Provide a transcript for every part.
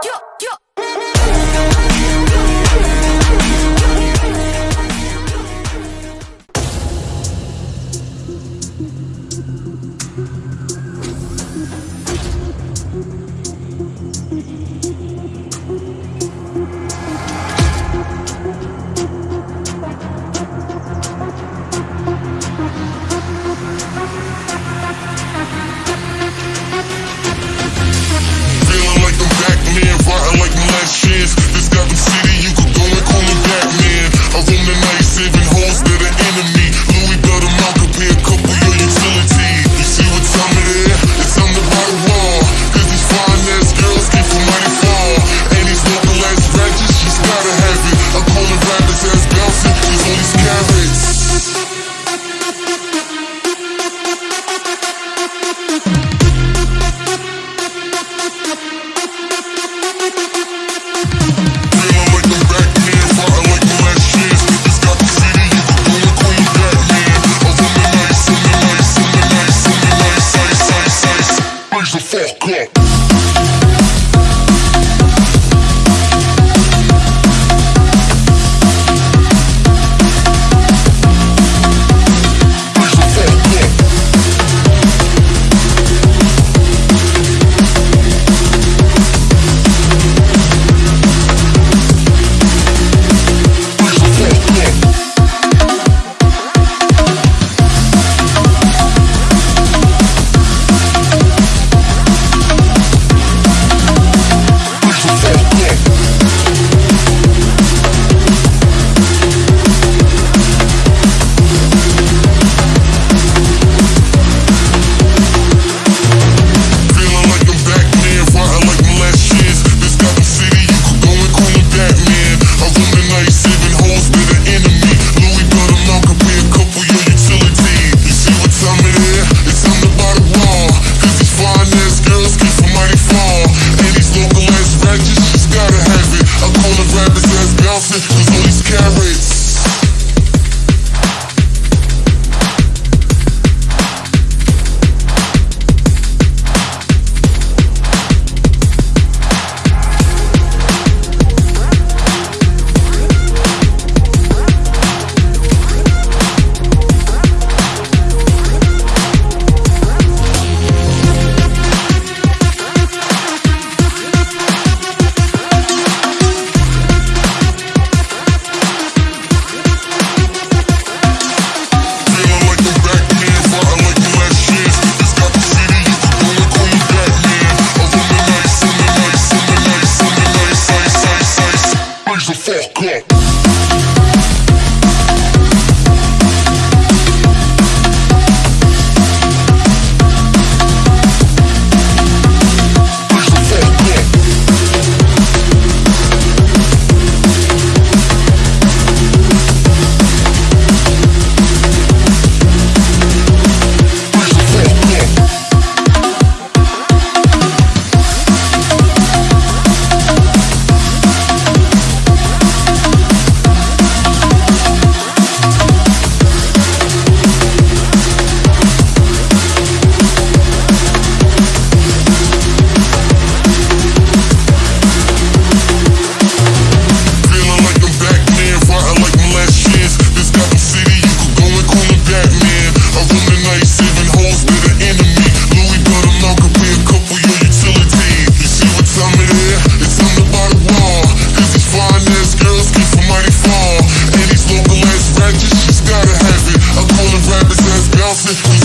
キュッキ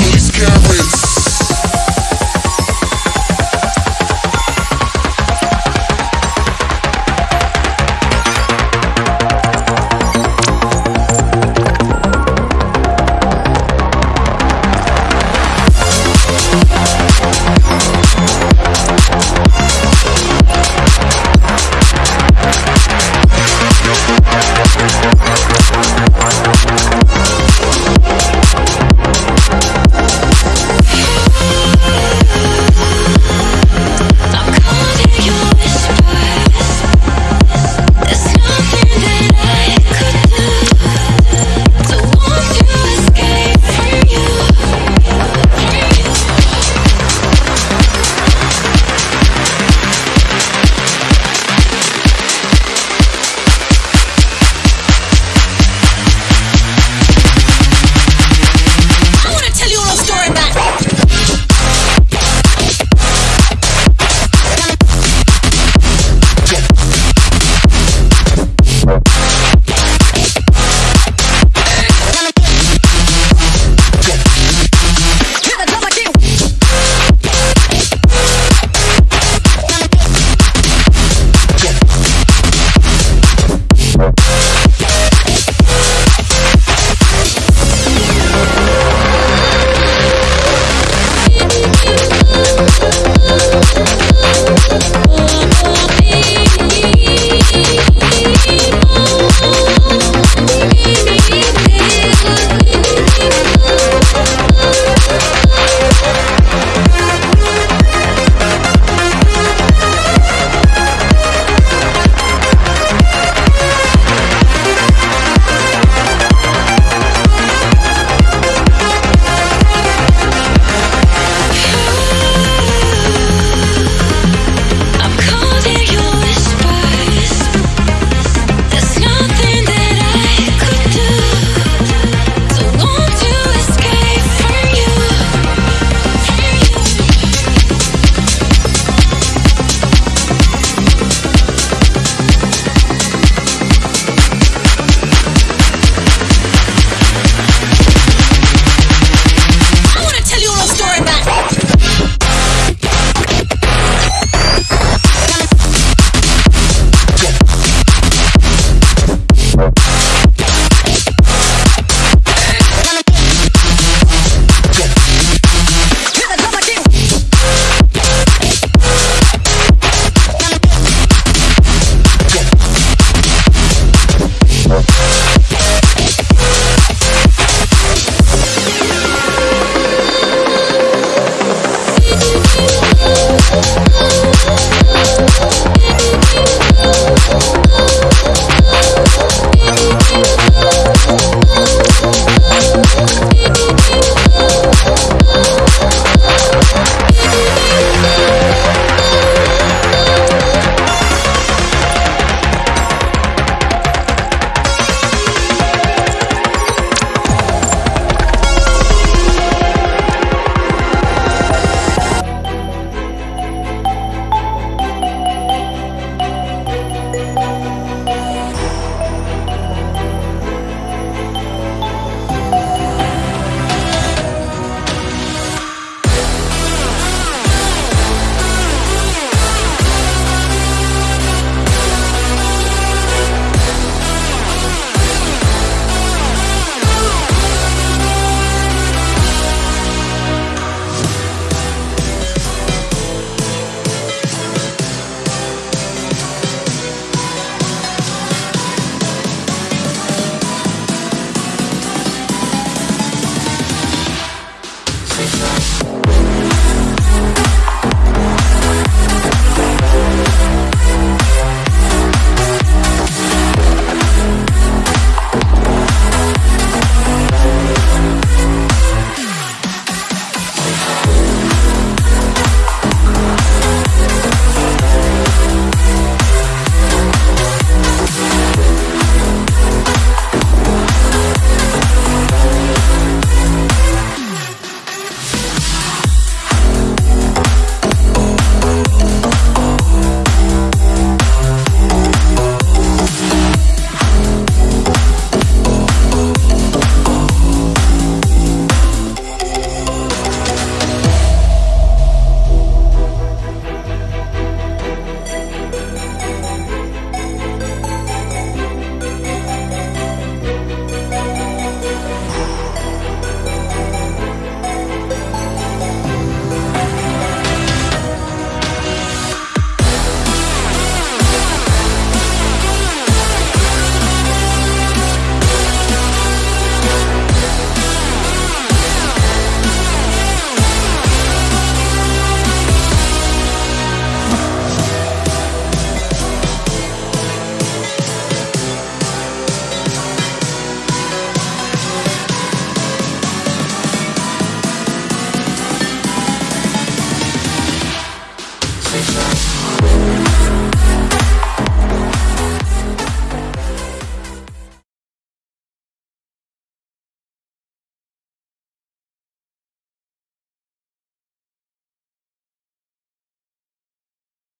discoveries